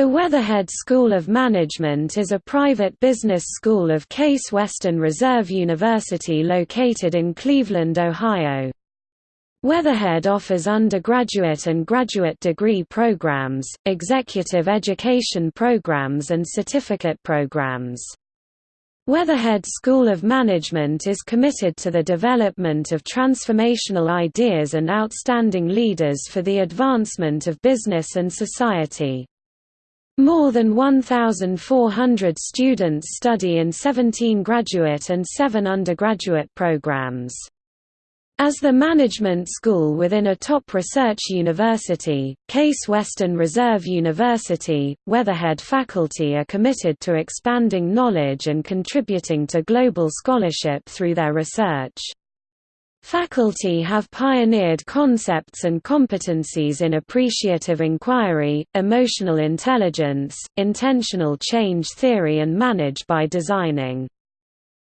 The Weatherhead School of Management is a private business school of Case Western Reserve University located in Cleveland, Ohio. Weatherhead offers undergraduate and graduate degree programs, executive education programs and certificate programs. Weatherhead School of Management is committed to the development of transformational ideas and outstanding leaders for the advancement of business and society. More than 1,400 students study in 17 graduate and 7 undergraduate programs. As the management school within a top research university, Case Western Reserve University, Weatherhead faculty are committed to expanding knowledge and contributing to global scholarship through their research. Faculty have pioneered concepts and competencies in appreciative inquiry, emotional intelligence, intentional change theory and manage by designing.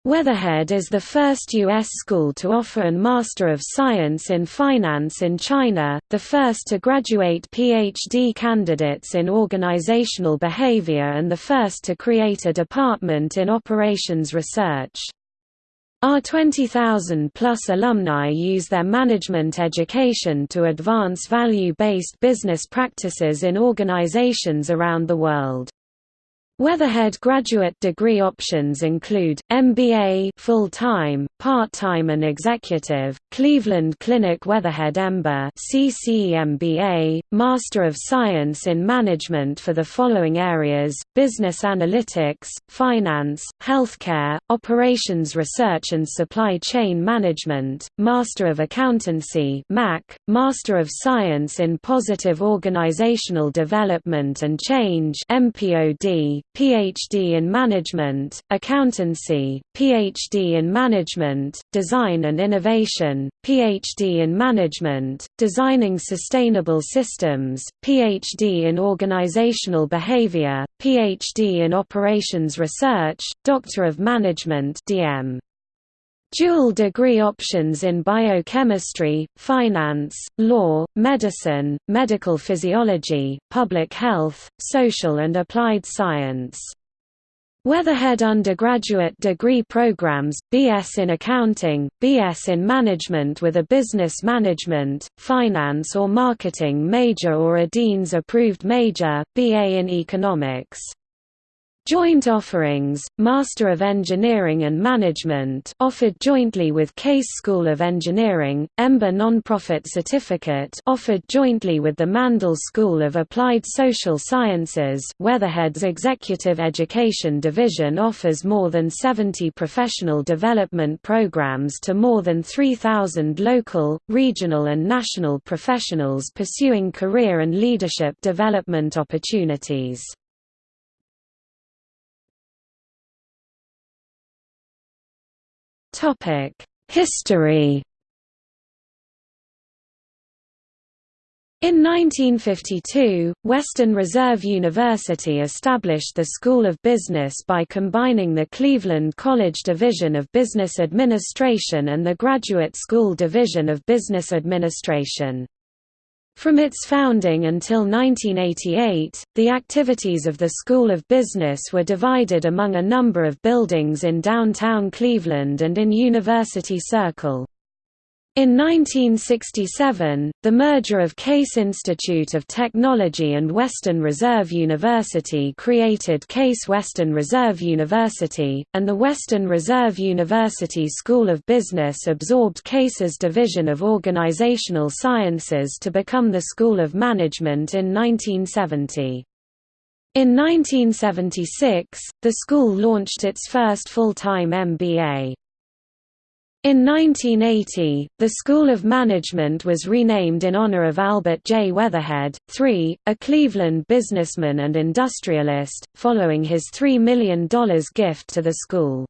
Weatherhead is the first U.S. school to offer an Master of Science in Finance in China, the first to graduate PhD candidates in organizational behavior and the first to create a department in operations research. Our 20,000-plus alumni use their management education to advance value-based business practices in organizations around the world. Weatherhead graduate degree options include, MBA full-time, part-time and executive, Cleveland Clinic Weatherhead EMBA CCEMBA, Master of Science in Management for the following areas, Business Analytics, Finance, Healthcare, Operations Research and Supply Chain Management, Master of Accountancy MAC, Master of Science in Positive Organizational Development and Change MPOD, PhD in Management, Accountancy, PhD in Management, Design and Innovation, PhD in Management, Designing Sustainable Systems, PhD in Organizational Behavior, PhD in Operations Research, Doctor of Management DM. Dual degree options in biochemistry, finance, law, medicine, medical physiology, public health, social and applied science. Weatherhead undergraduate degree programs, BS in Accounting, BS in Management with a Business Management, Finance or Marketing major or a Dean's approved major, BA in Economics. Joint offerings, Master of Engineering and Management offered jointly with Case School of Engineering, EMBA Nonprofit Certificate offered jointly with the Mandel School of Applied Social Sciences Weatherhead's Executive Education Division offers more than 70 professional development programs to more than 3,000 local, regional and national professionals pursuing career and leadership development opportunities. History In 1952, Western Reserve University established the School of Business by combining the Cleveland College Division of Business Administration and the Graduate School Division of Business Administration. From its founding until 1988, the activities of the School of Business were divided among a number of buildings in downtown Cleveland and in University Circle. In 1967, the merger of Case Institute of Technology and Western Reserve University created Case Western Reserve University, and the Western Reserve University School of Business absorbed Case's Division of Organizational Sciences to become the School of Management in 1970. In 1976, the school launched its first full-time MBA. In 1980, the School of Management was renamed in honor of Albert J. Weatherhead, III, a Cleveland businessman and industrialist, following his $3 million gift to the school.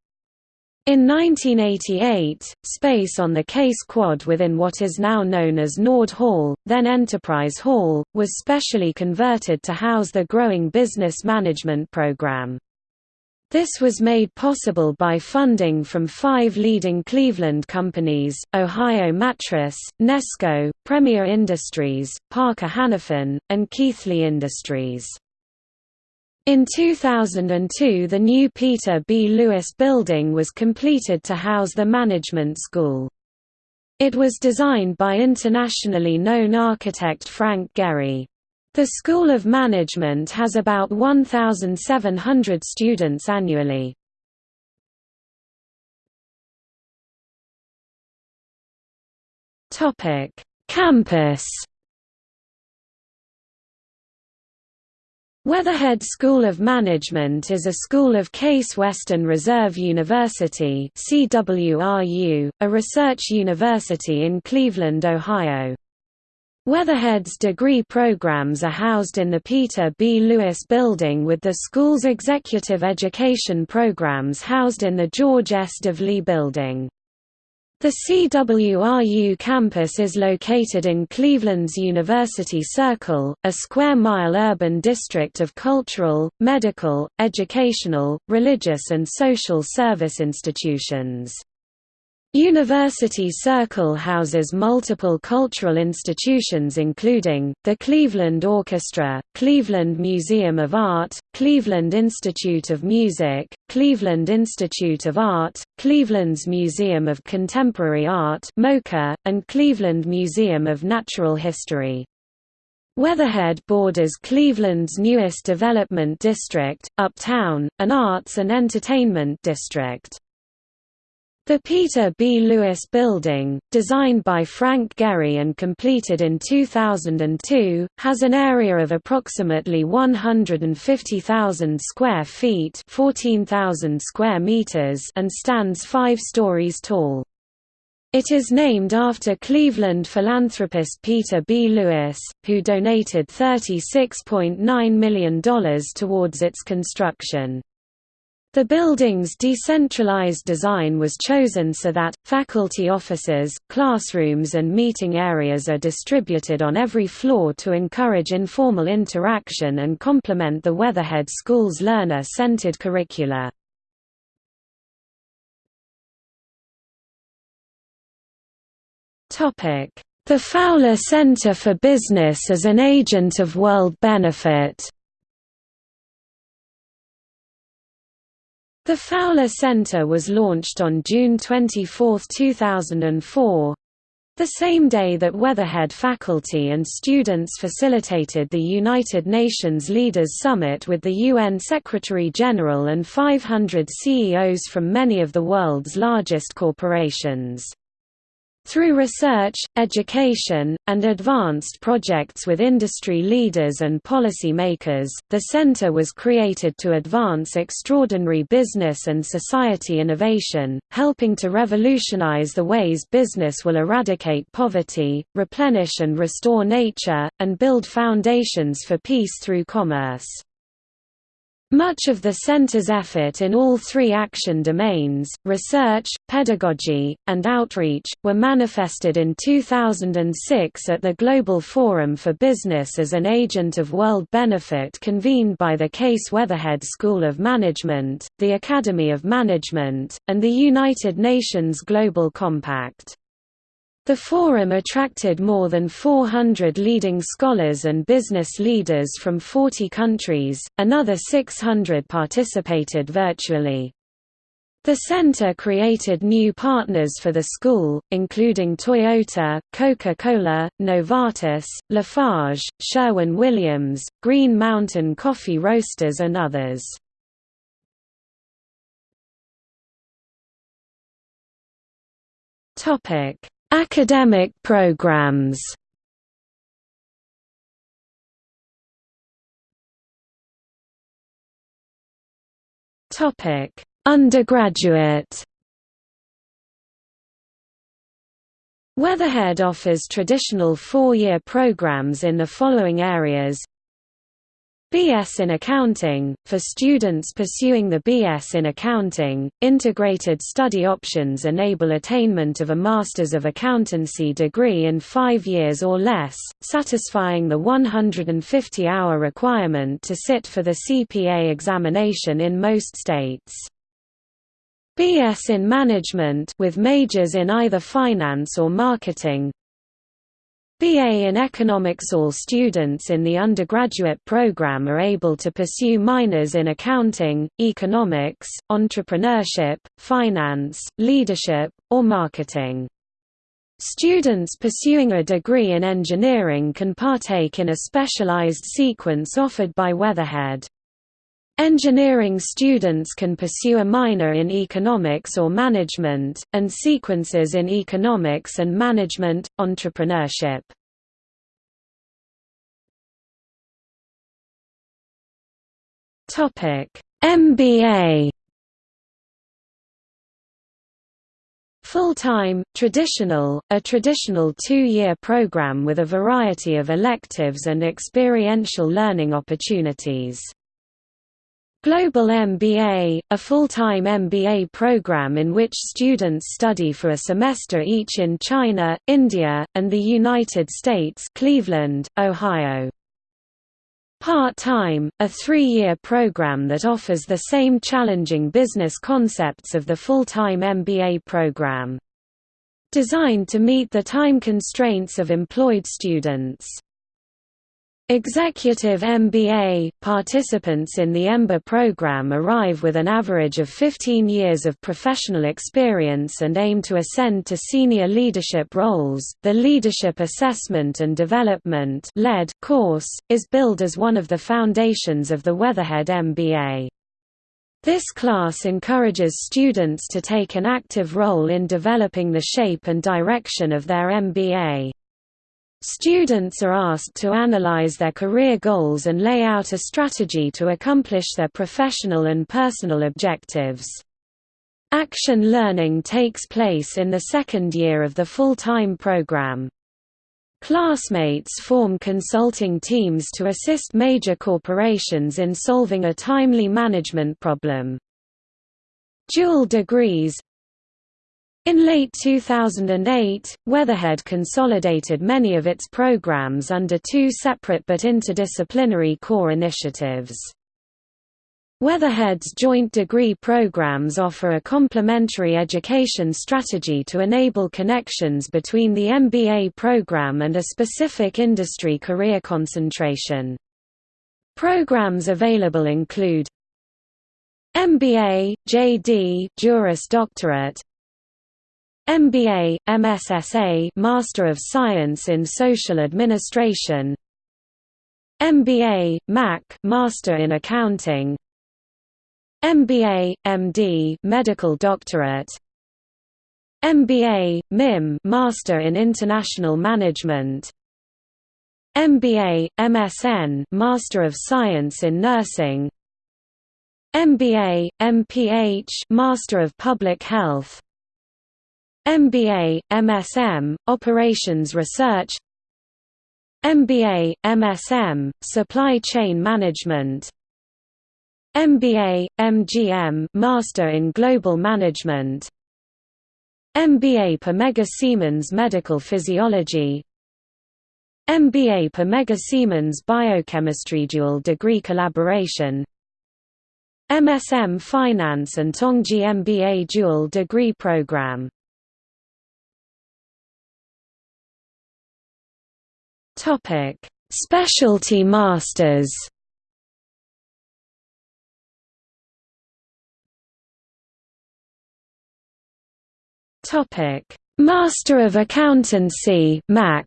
In 1988, space on the Case Quad within what is now known as Nord Hall, then Enterprise Hall, was specially converted to house the growing business management program. This was made possible by funding from five leading Cleveland companies, Ohio Mattress, Nesco, Premier Industries, Parker Hannifin, and Keithley Industries. In 2002 the new Peter B. Lewis building was completed to house the management school. It was designed by internationally known architect Frank Gehry. The School of Management has about 1,700 students annually. Campus Weatherhead School of Management is a school of Case Western Reserve University a research university in Cleveland, Ohio. Weatherhead's degree programs are housed in the Peter B. Lewis Building with the school's executive education programs housed in the George S. Dively Building. The CWRU campus is located in Cleveland's University Circle, a square-mile urban district of cultural, medical, educational, religious and social service institutions. University Circle houses multiple cultural institutions including, the Cleveland Orchestra, Cleveland Museum of Art, Cleveland Institute of Music, Cleveland Institute of Art, Cleveland's Museum of Contemporary Art and Cleveland Museum of Natural History. Weatherhead borders Cleveland's newest development district, Uptown, an arts and entertainment district. The Peter B. Lewis Building, designed by Frank Gehry and completed in 2002, has an area of approximately 150,000 square feet 14,000 square meters and stands five stories tall. It is named after Cleveland philanthropist Peter B. Lewis, who donated $36.9 million towards its construction. The building's decentralized design was chosen so that, faculty offices, classrooms and meeting areas are distributed on every floor to encourage informal interaction and complement the Weatherhead School's learner-centered curricula. The Fowler Center for Business as an agent of world benefit The Fowler Center was launched on June 24, 2004 the same day that Weatherhead faculty and students facilitated the United Nations Leaders Summit with the UN Secretary-General and 500 CEOs from many of the world's largest corporations. Through research, education, and advanced projects with industry leaders and policy makers, the center was created to advance extraordinary business and society innovation, helping to revolutionize the ways business will eradicate poverty, replenish and restore nature, and build foundations for peace through commerce. Much of the Center's effort in all three action domains, research, pedagogy, and outreach, were manifested in 2006 at the Global Forum for Business as an Agent of World Benefit convened by the Case Weatherhead School of Management, the Academy of Management, and the United Nations Global Compact. The forum attracted more than 400 leading scholars and business leaders from 40 countries, another 600 participated virtually. The center created new partners for the school, including Toyota, Coca-Cola, Novartis, Lafarge, Sherwin-Williams, Green Mountain Coffee Roasters and others. Topic Academic programs. Topic: Undergraduate. Weatherhead offers traditional four-year programs in the following areas BS in Accounting, for students pursuing the BS in Accounting, integrated study options enable attainment of a Masters of Accountancy degree in five years or less, satisfying the 150-hour requirement to sit for the CPA examination in most states. BS in Management with majors in either finance or marketing BA in Economics All students in the undergraduate program are able to pursue minors in accounting, economics, entrepreneurship, finance, leadership, or marketing. Students pursuing a degree in engineering can partake in a specialized sequence offered by Weatherhead. Engineering students can pursue a minor in economics or management, and sequences in economics and management, entrepreneurship. MBA Full-time, traditional, a traditional two-year program with a variety of electives and experiential learning opportunities. Global MBA, a full-time MBA program in which students study for a semester each in China, India, and the United States Cleveland, Ohio. Part-time, a three-year program that offers the same challenging business concepts of the full-time MBA program. Designed to meet the time constraints of employed students. Executive MBA – Participants in the EMBA program arrive with an average of 15 years of professional experience and aim to ascend to senior leadership roles. The Leadership Assessment and Development course, is billed as one of the foundations of the Weatherhead MBA. This class encourages students to take an active role in developing the shape and direction of their MBA. Students are asked to analyze their career goals and lay out a strategy to accomplish their professional and personal objectives. Action learning takes place in the second year of the full-time program. Classmates form consulting teams to assist major corporations in solving a timely management problem. Dual degrees in late 2008, Weatherhead consolidated many of its programs under two separate but interdisciplinary core initiatives. Weatherhead's joint degree programs offer a complementary education strategy to enable connections between the MBA program and a specific industry career concentration. Programs available include MBA, JD Juris Doctorate MBA, MSSA Master of Science in Social Administration. MBA, MAC Master in Accounting. MBA, MD Medical Doctorate. MBA, MIM Master in International Management. MBA, MSN Master of Science in Nursing. MBA, MPH Master of Public Health MBA, MSM, Operations Research MBA, MSM, Supply Chain Management MBA, MGM Master in Global Management MBA per Mega Siemens Medical Physiology MBA per Mega Siemens Biochemistry Dual Degree Collaboration MSM Finance and Tongji MBA Dual Degree Program Topic: Specialty Masters. Topic: Master of Accountancy (MAC).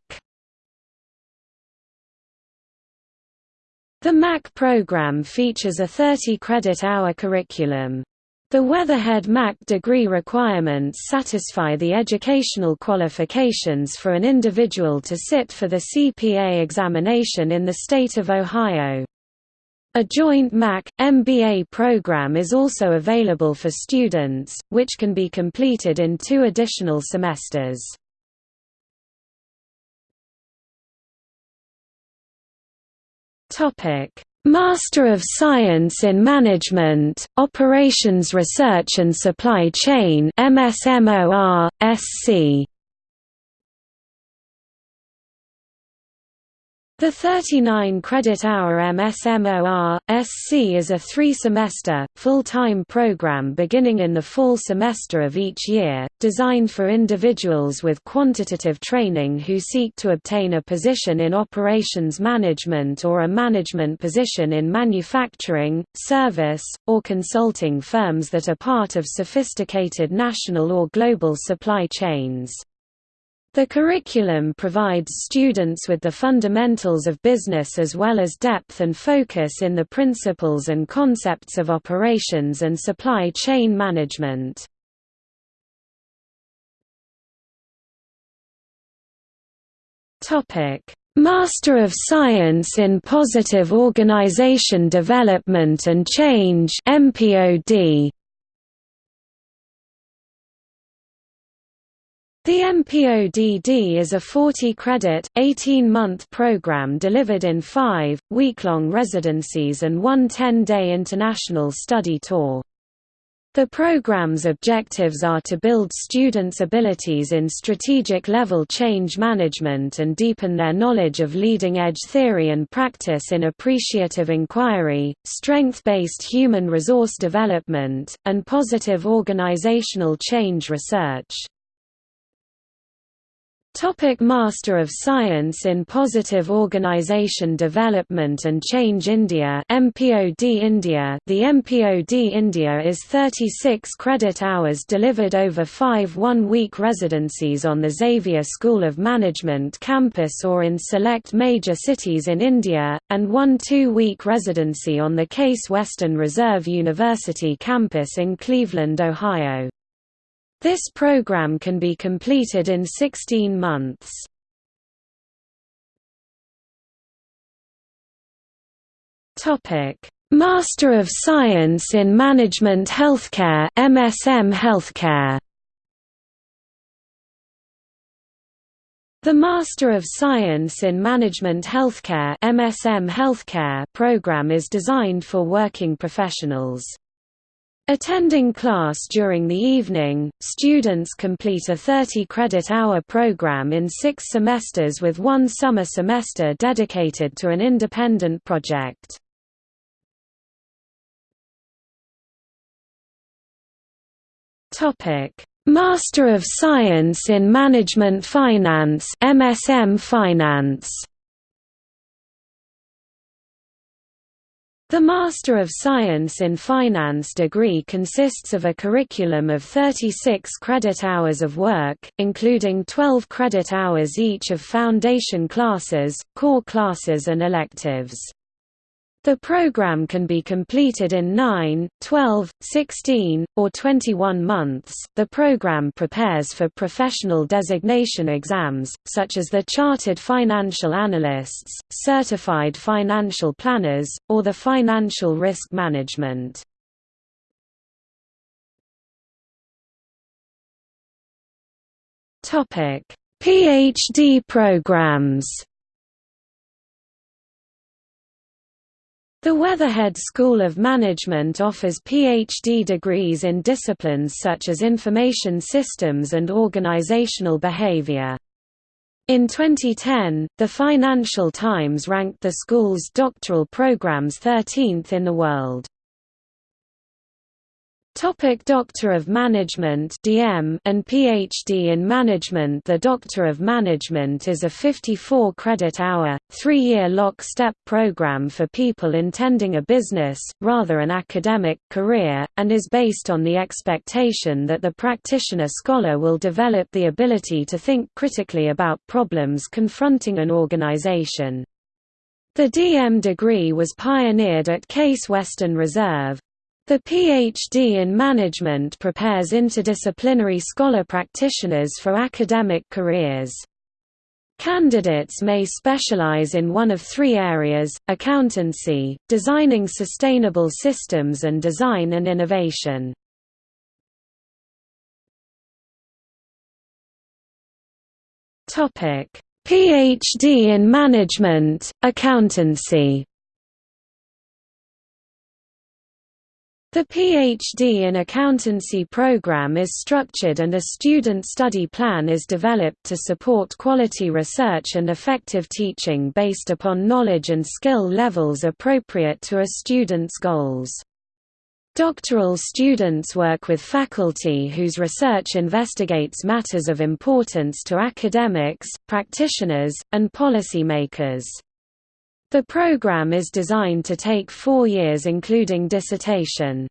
The MAC program features a 30-credit hour curriculum. The Weatherhead MAC degree requirements satisfy the educational qualifications for an individual to sit for the CPA examination in the state of Ohio. A joint MAC, MBA program is also available for students, which can be completed in two additional semesters. Master of Science in Management, Operations Research and Supply Chain MSMOR, SC. The 39 credit hour MSMOR SC is a three-semester, full-time program beginning in the fall semester of each year, designed for individuals with quantitative training who seek to obtain a position in operations management or a management position in manufacturing, service, or consulting firms that are part of sophisticated national or global supply chains. The curriculum provides students with the fundamentals of business as well as depth and focus in the principles and concepts of operations and supply chain management. Master of Science in Positive Organization Development and Change MPOD The MPODD is a 40-credit, 18-month program delivered in five, week-long residencies and one 10-day international study tour. The program's objectives are to build students' abilities in strategic-level change management and deepen their knowledge of leading-edge theory and practice in appreciative inquiry, strength-based human resource development, and positive organizational change research. Topic Master of Science in Positive Organisation Development and Change India MPOD India The MPOD India is 36 credit hours delivered over five one-week residencies on the Xavier School of Management campus or in select major cities in India, and one two-week residency on the Case Western Reserve University campus in Cleveland, Ohio. This program can be completed in 16 months. Topic: Master of Science in Management Healthcare (MSM Healthcare). The Master of Science in Management Healthcare (MSM Healthcare) program is designed for working professionals. Attending class during the evening, students complete a 30-credit hour program in six semesters with one summer semester dedicated to an independent project. Master of Science in Management Finance MSM Finance The Master of Science in Finance degree consists of a curriculum of 36 credit hours of work, including 12 credit hours each of foundation classes, core classes and electives. The program can be completed in 9, 12, 16, or 21 months. The program prepares for professional designation exams, such as the Chartered Financial Analysts, Certified Financial Planners, or the Financial Risk Management. PhD programs The Weatherhead School of Management offers PhD degrees in disciplines such as information systems and organizational behavior. In 2010, the Financial Times ranked the school's doctoral programs 13th in the world. Topic Doctor of Management DM and PhD in Management The Doctor of Management is a 54-credit-hour, three-year lock-step program for people intending a business, rather an academic, career, and is based on the expectation that the practitioner-scholar will develop the ability to think critically about problems confronting an organization. The DM degree was pioneered at Case Western Reserve, the PhD in Management prepares interdisciplinary scholar practitioners for academic careers. Candidates may specialize in one of three areas, accountancy, designing sustainable systems and design and innovation. PhD in Management, Accountancy The PhD in Accountancy program is structured and a student study plan is developed to support quality research and effective teaching based upon knowledge and skill levels appropriate to a student's goals. Doctoral students work with faculty whose research investigates matters of importance to academics, practitioners, and policymakers. The program is designed to take four years including dissertation.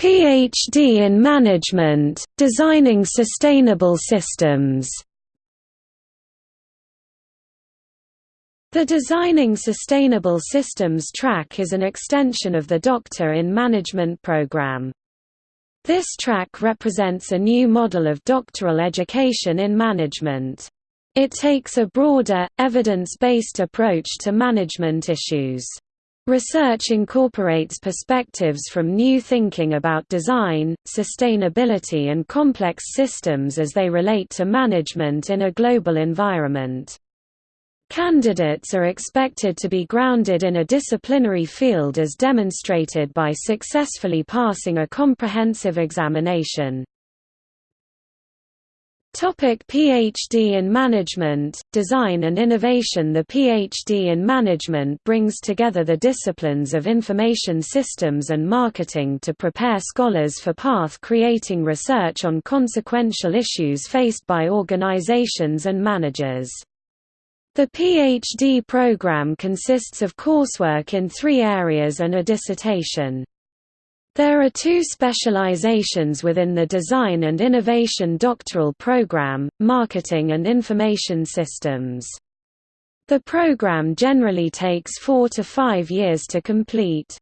PhD in Management, Designing Sustainable Systems The Designing Sustainable Systems track is an extension of the Doctor in Management program. This track represents a new model of doctoral education in management. It takes a broader, evidence-based approach to management issues. Research incorporates perspectives from new thinking about design, sustainability and complex systems as they relate to management in a global environment. Candidates are expected to be grounded in a disciplinary field as demonstrated by successfully passing a comprehensive examination. Topic PhD in Management, Design and Innovation The PhD in Management brings together the disciplines of information systems and marketing to prepare scholars for path-creating research on consequential issues faced by organizations and managers. The PhD program consists of coursework in three areas and a dissertation. There are two specializations within the Design and Innovation doctoral program, Marketing and Information Systems. The program generally takes four to five years to complete.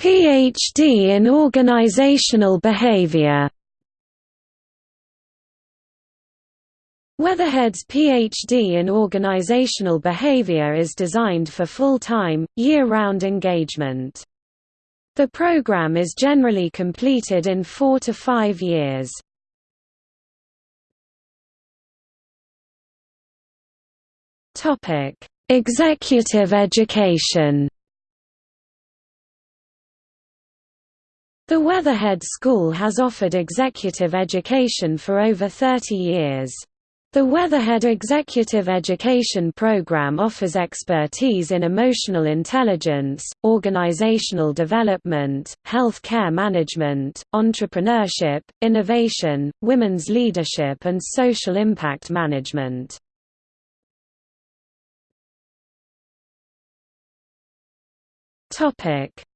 PhD in Organizational Behavior Weatherhead's PhD in organizational behavior is designed for full-time, year-round engagement. The program is generally completed in four to five years. Executive education The Weatherhead School has offered executive education for over 30 years. The Weatherhead Executive Education Program offers expertise in emotional intelligence, organizational development, health care management, entrepreneurship, innovation, women's leadership and social impact management.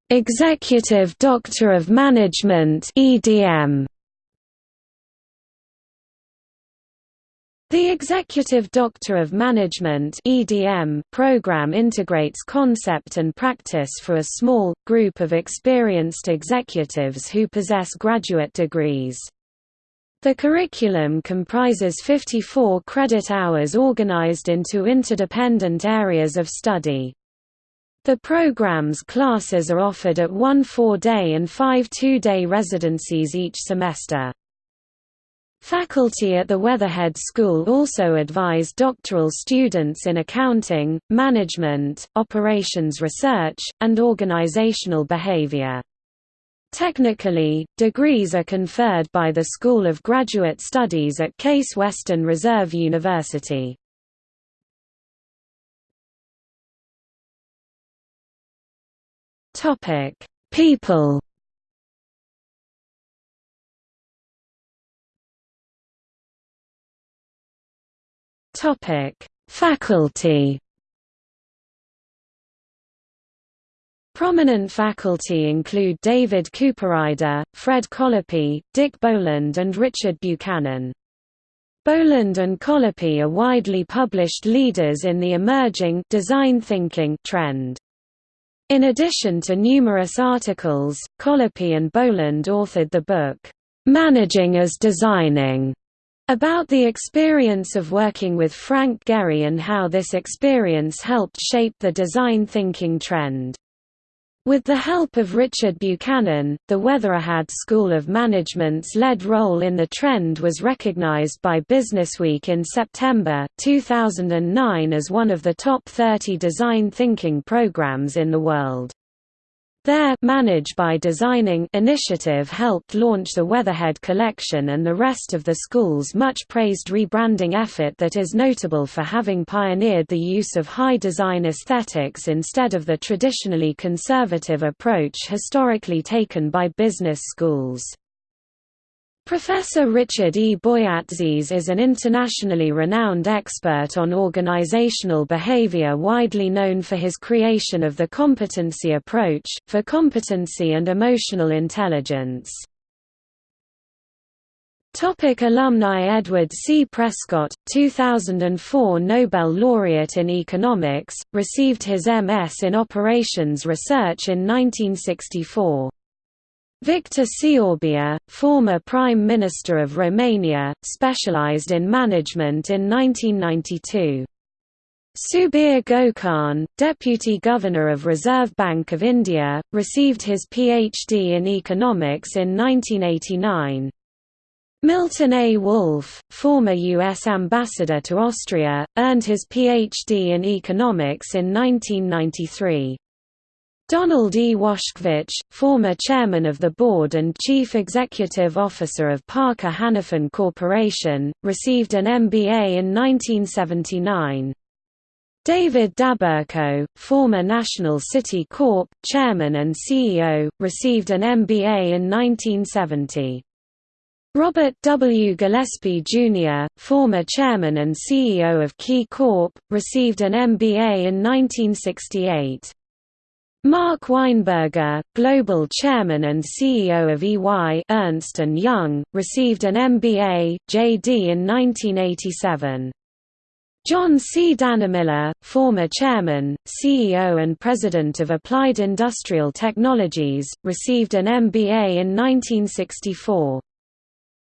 Executive Doctor of Management EDM The Executive Doctor of Management (EDM) program integrates concept and practice for a small group of experienced executives who possess graduate degrees. The curriculum comprises 54 credit hours organized into interdependent areas of study. The program's classes are offered at one four-day and five two-day residencies each semester. Faculty at the Weatherhead School also advise doctoral students in accounting, management, operations research, and organizational behavior. Technically, degrees are conferred by the School of Graduate Studies at Case Western Reserve University. People Topic: Faculty. Prominent faculty include David Cooperrider, Fred Collopy, Dick Boland and Richard Buchanan. Boland and Collopy are widely published leaders in the emerging design thinking trend. In addition to numerous articles, Collopy and Boland authored the book, "'Managing as Designing' About the experience of working with Frank Gehry and how this experience helped shape the design thinking trend. With the help of Richard Buchanan, the Weatherhead School of Management's lead role in the trend was recognized by Businessweek in September, 2009 as one of the top 30 design thinking programs in the world. Their Manage by Designing initiative helped launch the Weatherhead collection and the rest of the school's much-praised rebranding effort that is notable for having pioneered the use of high design aesthetics instead of the traditionally conservative approach historically taken by business schools. Professor Richard E. Boyatzis is an internationally renowned expert on organizational behavior widely known for his creation of the competency approach, for competency and emotional intelligence. Topic alumni Edward C. Prescott, 2004 Nobel laureate in economics, received his M.S. in operations research in 1964. Victor Ciorbea, former Prime Minister of Romania, specialized in management in 1992. Subir Gokarn, Deputy Governor of Reserve Bank of India, received his PhD in economics in 1989. Milton A. Wolff, former U.S. Ambassador to Austria, earned his Ph.D. in economics in 1993. Donald E. Washkewicz, former chairman of the board and chief executive officer of Parker Hannifin Corporation, received an MBA in 1979. David Daberko, former National City Corp. chairman and CEO, received an MBA in 1970. Robert W. Gillespie, Jr., former chairman and CEO of Key Corp., received an MBA in 1968. Mark Weinberger, global chairman and CEO of EY Ernst & Young, received an MBA, JD in 1987. John C. Dannemiller, former chairman, CEO and president of Applied Industrial Technologies, received an MBA in 1964.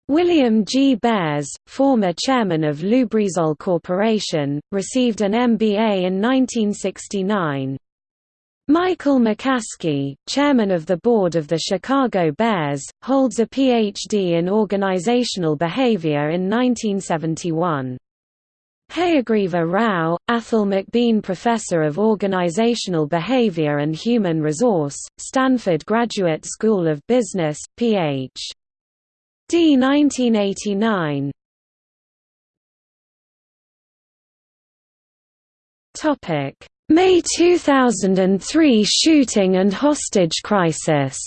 William G. Bares, former chairman of Lubrizol Corporation, received an MBA in 1969. Michael McCaskey, chairman of the board of the Chicago Bears, holds a Ph.D. in organizational behavior in 1971. Hayagreeva Rao, Athol McBean Professor of Organizational Behavior and Human Resource, Stanford Graduate School of Business, Ph.D. 1989 Topic May 2003 shooting and hostage crisis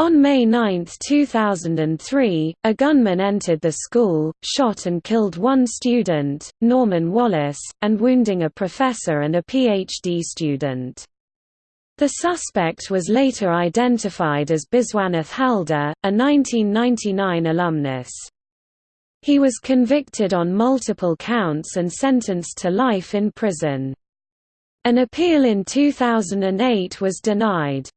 On May 9, 2003, a gunman entered the school, shot and killed one student, Norman Wallace, and wounding a professor and a PhD student. The suspect was later identified as Biswanath Halder, a 1999 alumnus. He was convicted on multiple counts and sentenced to life in prison. An appeal in 2008 was denied.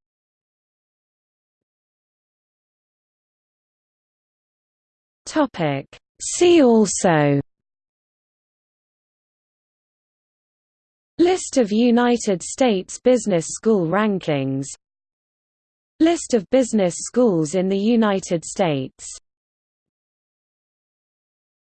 See also List of United States business school rankings List of business schools in the United States